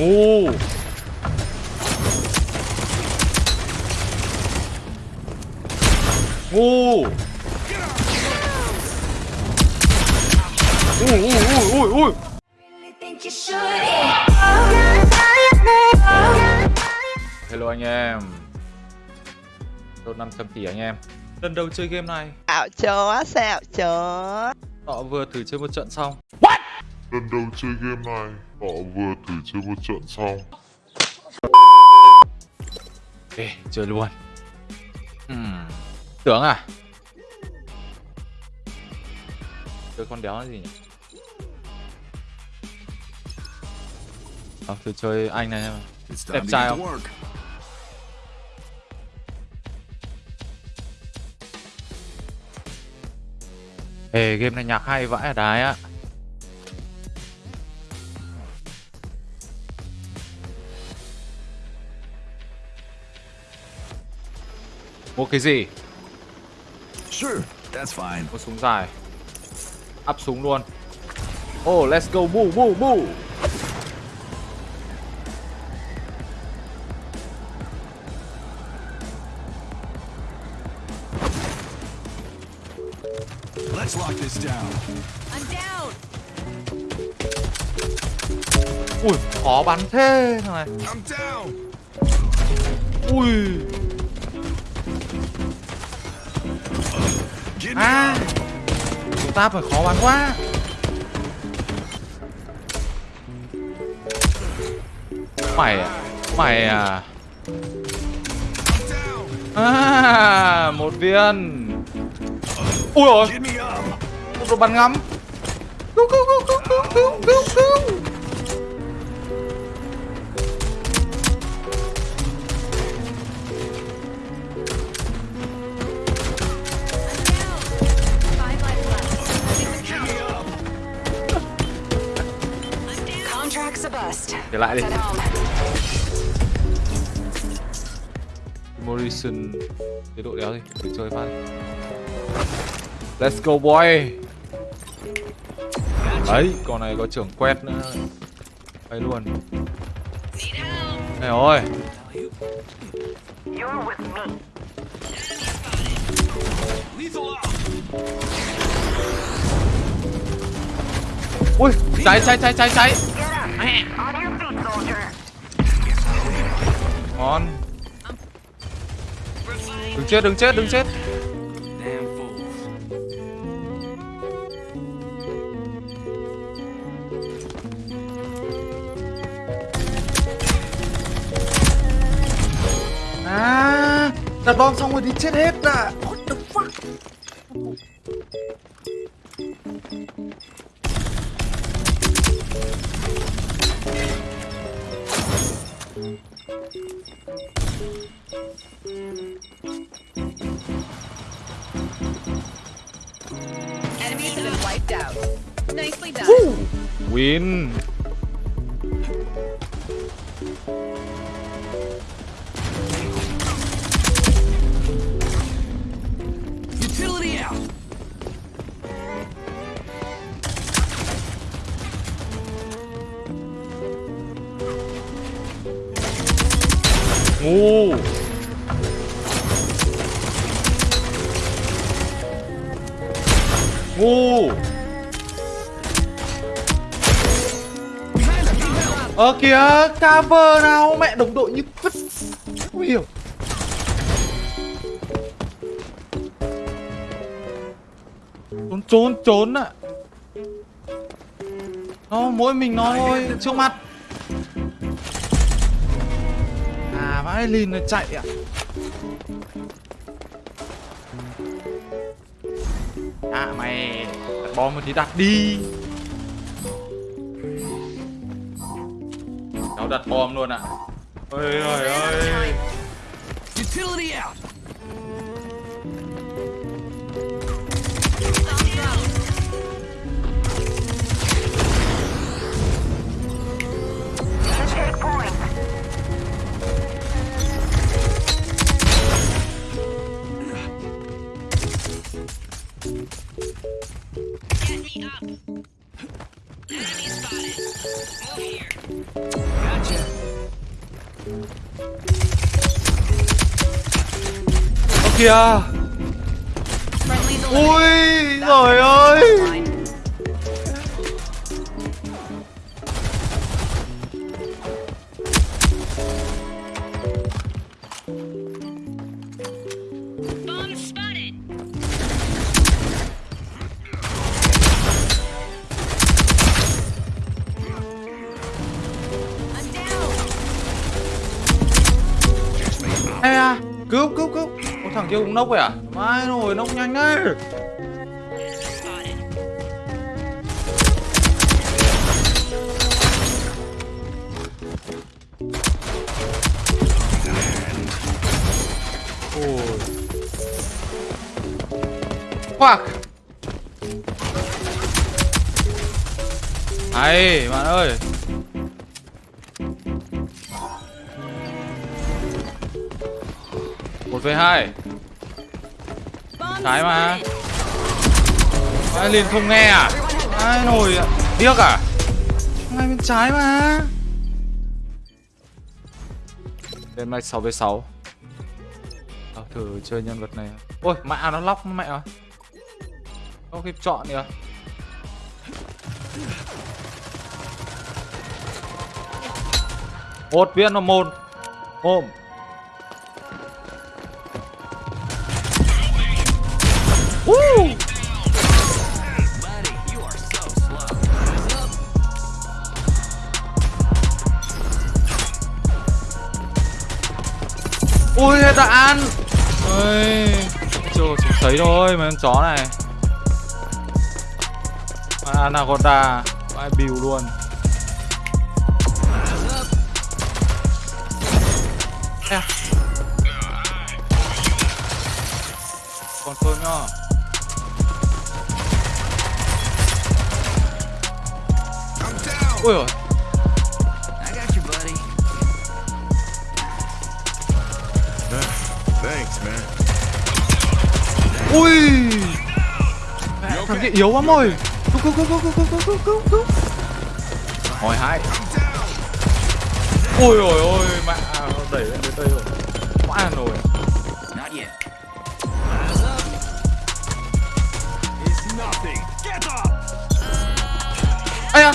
Ồ. Ồ. Ui ui ui ui ui. Hello anh em. Đột 500 tỷ anh em. Lần đầu chơi game này. Xạo chó, xạo chó. Họ vừa thử chơi một trận xong lần đầu chơi game này họ vừa thử chơi một trận xong. Ok, chơi luôn. Hmm. Tưởng à? Chơi con đéo là gì nhỉ? Ờ, thử chơi anh này em It's Đẹp trai không? Ê, game này nhạc hay vãi ở đái á Mua cái gì? Sure, that's fine. Mua súng dài Up súng luôn Oh, let's go, boo, boo, boo Let's lock this down. I'm down. Ui, khó bắn thế thằng này I'm down. Ui, à. Chúng ta phải khó bắn quá. Mày à, mày à. À, một viên. Ui up. một đồ bắn ngắm. Cứu, cứu, cứu, cứu, cứu, cứu, cứu, Trở lại đi. Morrison Chế độ đéo đi, thử chơi phát. Let's go boy. Đấy, con này có trưởng quét nữa. Đấy luôn. Này out. Ui, cháy cháy cháy cháy cháy Ngon. Đừng chết, đừng chết, đừng chết. À, đặt bom xong rồi thì chết hết à Enemies have been wiped out. Nicely done. Win Ngu. Ngu. Ờ kìa, Cover nào, mẹ đồng đội như vứt Không hiểu. Trốn trốn trốn ạ. Nó mỗi mình nó thôi, trước mặt À vãi lìn nó chạy à À mày, Đặt bom thì đặt đi. Cháu đặt bom luôn ạ Ôi ôi ơi Utility out. kìa. Ui Rồi ơi. Ê à, cứu, cứu, cứu thằng kia cũng nốc vậy à? Mai rồi, nốc nhanh đấy. Ôi. Fuck Hay bạn ơi. Một về hai. Bomb Trái mà. ai liền không nghe à? Ai nổi à điếc à? Ngay bên trái mà? Đêm nay 6 v 6 à, thử chơi nhân vật này. Ôi mẹ nó lóc mẹ rồi không kịp chọn nữa một viên nó môn. Ôm thấy thôi, mấy con chó này. Anaconda Vãi bìu luôn. À. Còn thơm nhá. Ui rồi Ui. Dạ, Thằng kia yếu quá mồi, lắm rồi Cứu cứu cứu cứu cứu cứu cứu cứu Hồi hai. Ôi ôi ôi mẹ. À, đẩy lên tới đây rồi. Quá rồi. Ây da.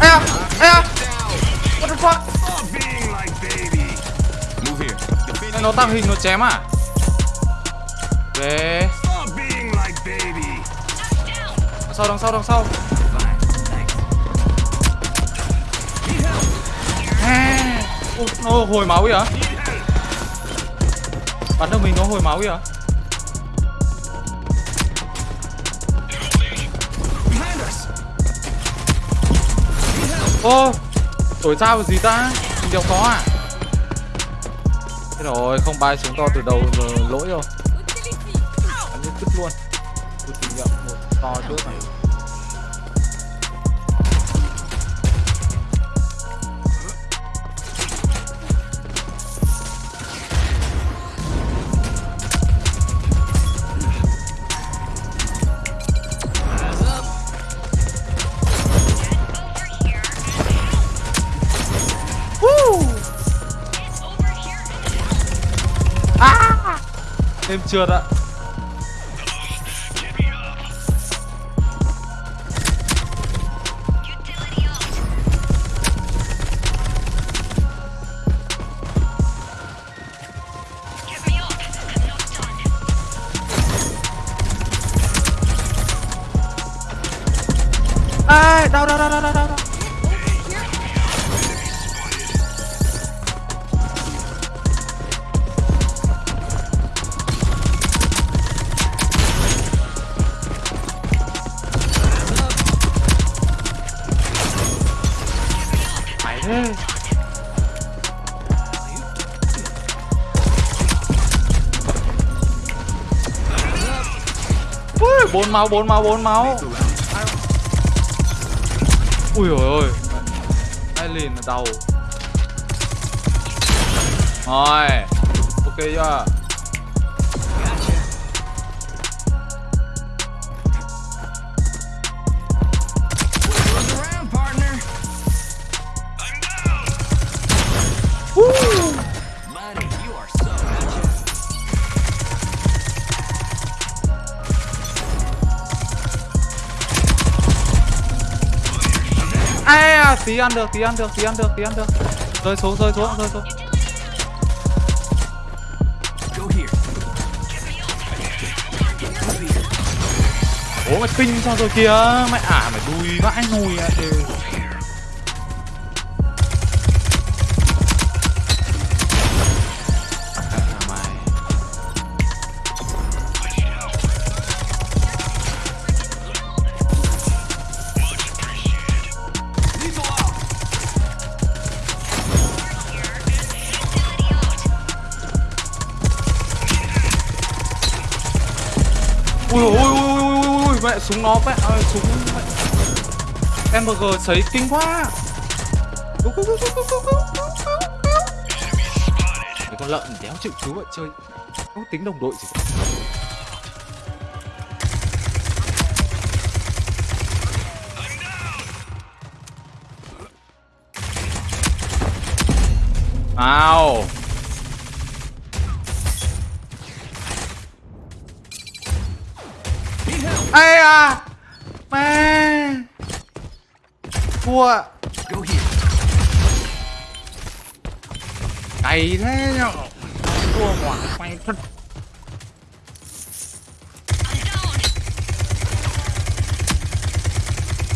Ây da. Ây da. What the fuck? Nó tăng hình nó chém à? Về. Đằng sau đằng sau đằng sau. À. Ôi, Nó hồi máu kìa. Bắn được mình nó hồi máu kìa. Behind. Ô Đổi sao gì ta? Mình đéo có à? Thế rồi không bay xuống to từ đầu rồi lỗi rồi cứt luôn. Tôi thử nghiệm. Một to trước này. Thêm trượt ạ bốn máu, bốn máu, bốn máu. Ui ôi ôi. Ai lìn là đầu Rồi Ok chưa? Tí ăn được, tí ăn được, tí ăn được, tí ăn được. Rơi xuống rơi xuống rơi xuống. Go ố mày kinh sao rồi kìa? Mày ả mày đùi vãi nùi à đều ui ui ui ui ui mẹ súng nó mẹ à, súng em mg sấy kinh quá mấy con lợn đéo chịu chú vậy chơi không tính đồng đội gì cả. Ow. Thua. Cày thế nhở? Thua quả quay thật.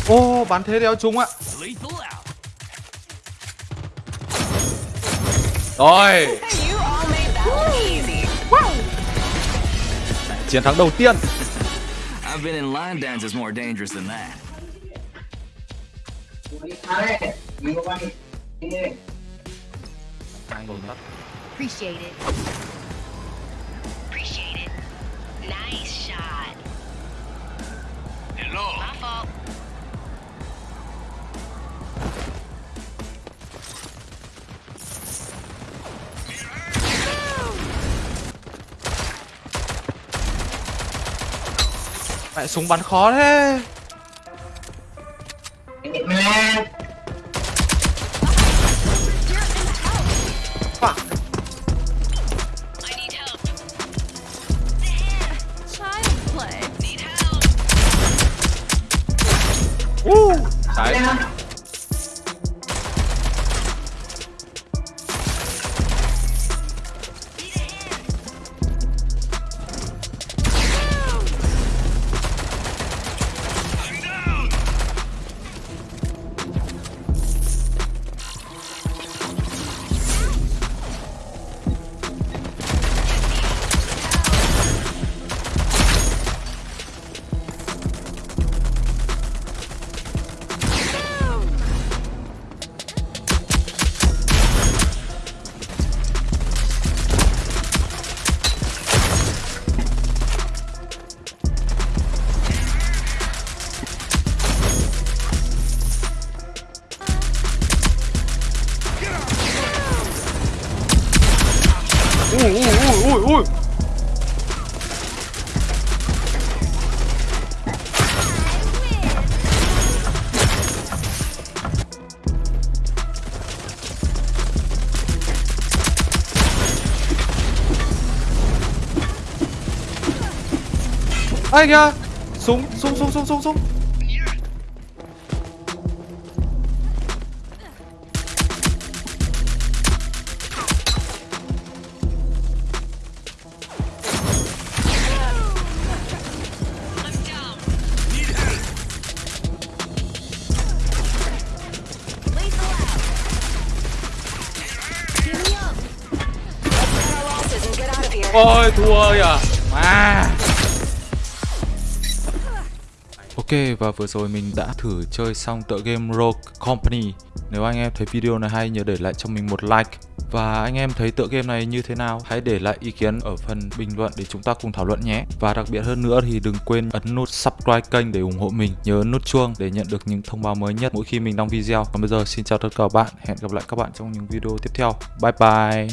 Ô, bắn thế đéo trúng ạ. Rồi. Chiến thắng đầu tiên. I've been in line dances more dangerous than that. Appreciate it. Appreciate it. Nice shot. Hello. My fault. Mẹ súng bắn khó thế Fuck. I need help. Child play. Need help. Uh, Đấy 오오오오오 아이야 송송송송송송. Ôi, thua kìa. Mà Ok, và vừa rồi mình đã thử chơi xong tựa game Rogue Company. Nếu anh em thấy video này hay, nhớ để lại cho mình một like. Và anh em thấy tựa game này như thế nào, Hãy để lại ý kiến ở phần bình luận để chúng ta cùng thảo luận nhé. Và đặc biệt hơn nữa thì đừng quên ấn nút subscribe kênh để ủng hộ mình. Nhớ nút chuông để nhận được những thông báo mới nhất mỗi khi mình đăng video. Còn bây giờ, xin chào tất cả các bạn. Hẹn gặp lại các bạn trong những video tiếp theo. Bye bye.